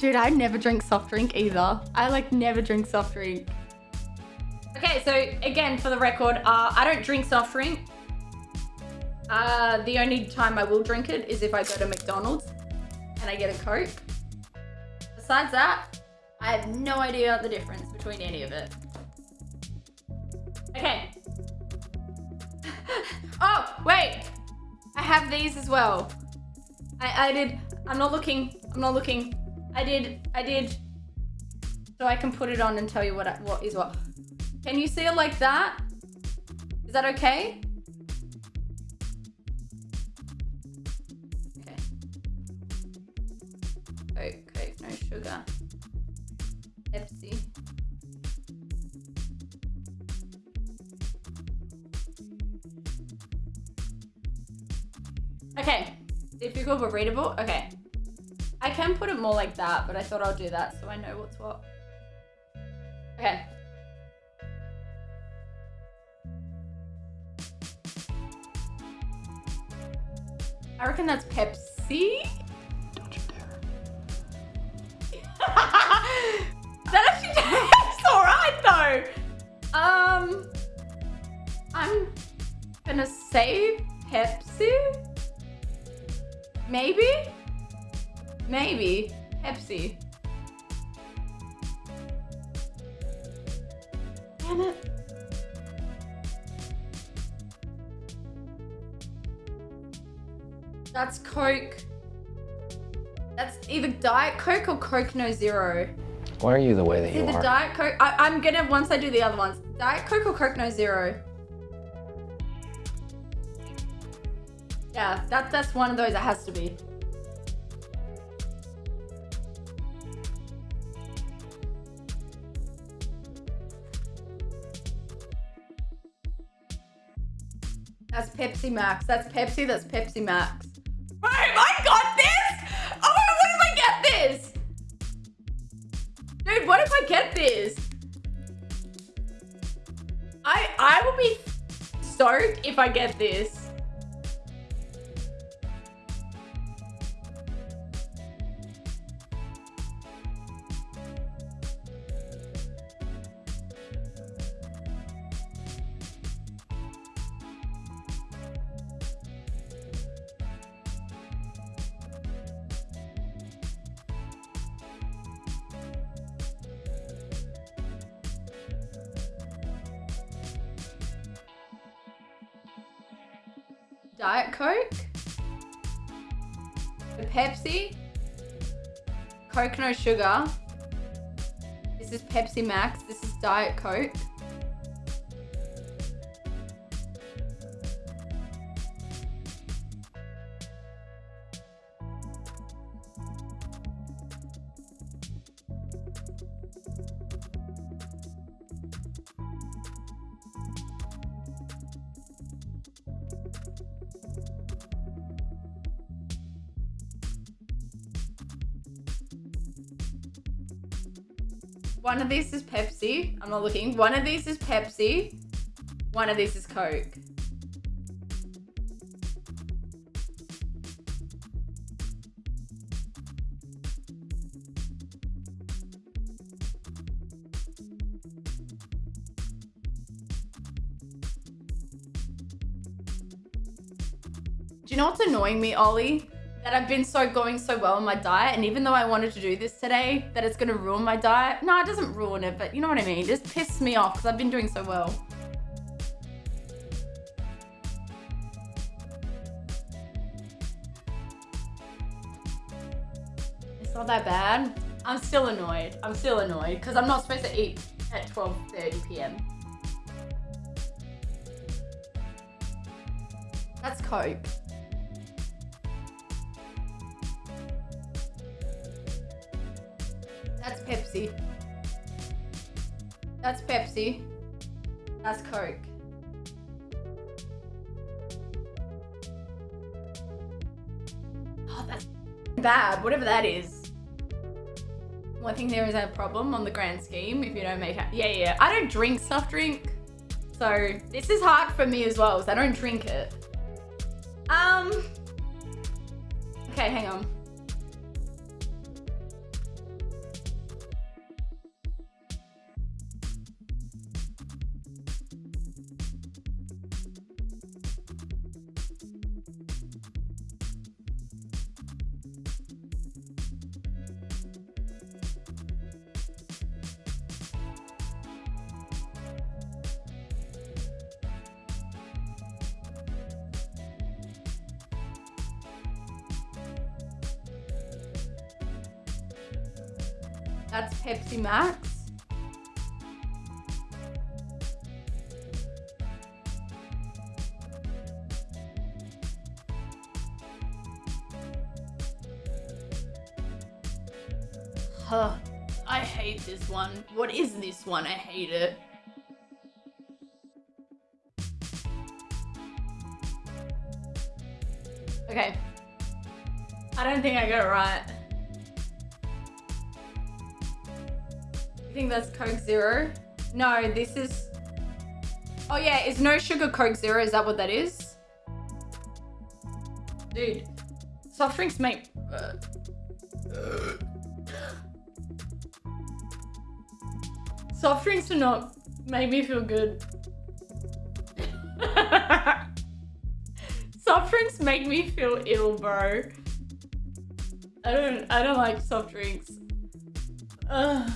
Dude, I never drink soft drink either. I like never drink soft drink. Okay, so again, for the record, uh, I don't drink soft drink. Uh, the only time I will drink it is if I go to McDonald's and I get a Coke. Besides that, I have no idea the difference between any of it. Okay. oh, wait. I have these as well. I, I did, I'm not looking, I'm not looking. I did, I did. So I can put it on and tell you what, I, what is what. Can you see it like that? Is that okay? Okay. Coke, Coke, no sugar. Pepsi. Okay. Difficult but readable? Okay. I can put it more like that, but I thought I'll do that so I know what's what. Okay. I reckon that's Pepsi. Don't you dare. that actually tastes alright though. Um, I'm gonna say Pepsi. Maybe? Maybe. Pepsi. Damn it. That's Coke. That's either Diet Coke or Coke No Zero. Why are you the way that It's you either are? Diet Coke. I, I'm gonna, once I do the other ones, Diet Coke or Coke No Zero. Yeah, that, that's one of those. It has to be. That's Pepsi Max. That's Pepsi. That's Pepsi Max. Boom! I got this! Oh, what if I get this? Dude, what if I get this? I I will be stoked if I get this. Diet Coke, the Pepsi, Coke no sugar. This is Pepsi Max. This is Diet Coke. One of these is Pepsi. I'm not looking. One of these is Pepsi. One of these is Coke. Do you know what's annoying me, Ollie? That I've been so going so well on my diet, and even though I wanted to do this today, that it's gonna ruin my diet. No, it doesn't ruin it, but you know what I mean. It just pisses me off because I've been doing so well. It's not that bad. I'm still annoyed. I'm still annoyed because I'm not supposed to eat at 12:30 p.m. That's Coke. Pepsi. That's Pepsi. That's Coke. Oh, that's bad. Whatever that is. Well, I think there is a problem on the grand scheme if you don't make it. Yeah, yeah. I don't drink soft drink. So this is hard for me as well because I don't drink it. Um. Okay, hang on. That's Pepsi Max. Huh. I hate this one. What is this one? I hate it. Okay. I don't think I got it right. Think that's Coke Zero? No, this is... Oh yeah, it's no sugar Coke Zero. Is that what that is? Dude, soft drinks make... Uh, soft drinks do not make me feel good. soft drinks make me feel ill, bro. I don't I don't like soft drinks. Ugh.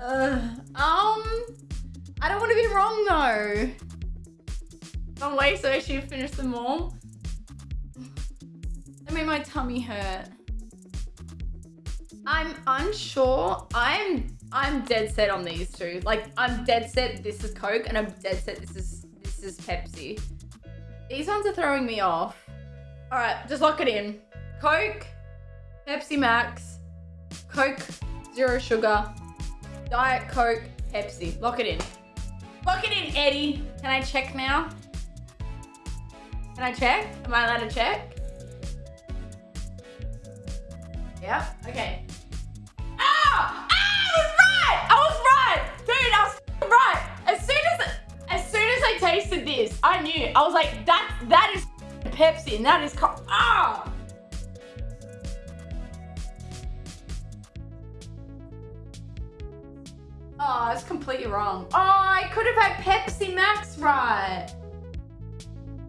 Ugh. Um I don't want to be wrong though. Oh wait, so should finish them all. That made my tummy hurt. I'm unsure. I'm I'm dead set on these two. Like I'm dead set this is Coke and I'm dead set this is this is Pepsi. These ones are throwing me off. All right, just lock it in. Coke, Pepsi Max, Coke Zero Sugar, Diet Coke, Pepsi. Lock it in. Lock it in, Eddie. Can I check now? Can I check? Am I allowed to check? Yep, okay. Ah! Ah! I was right! I was right! Dude, I was right! As soon as as soon as I tasted this, I knew. I was like, that that is Pepsi and that is ah! Completely wrong. Oh, I could have had Pepsi Max right.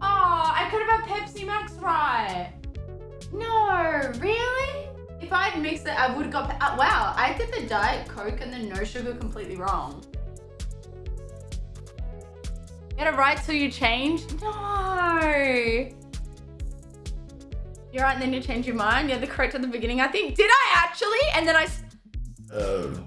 Oh, I could have had Pepsi Max right. No, really? If I had mixed it, I would have got... Uh, wow, I did the Diet Coke and the no sugar completely wrong. Get it right till you change? No. You're right and then you change your mind? You're the correct at the beginning, I think. Did I actually? And then I... Oh.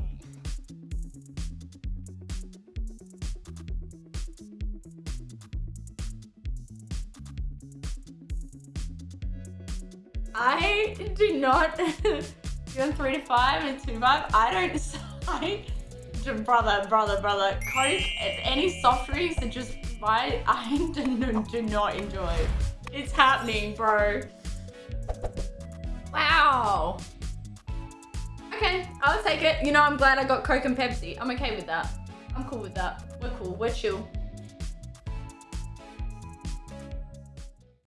I do not. You're three to five and two five. I don't decide. Brother, brother, brother. Coke, any soft drinks that just buy, I do, do not enjoy. It's happening, bro. Wow. Okay, I'll take it. You know, I'm glad I got Coke and Pepsi. I'm okay with that. I'm cool with that. We're cool. We're chill.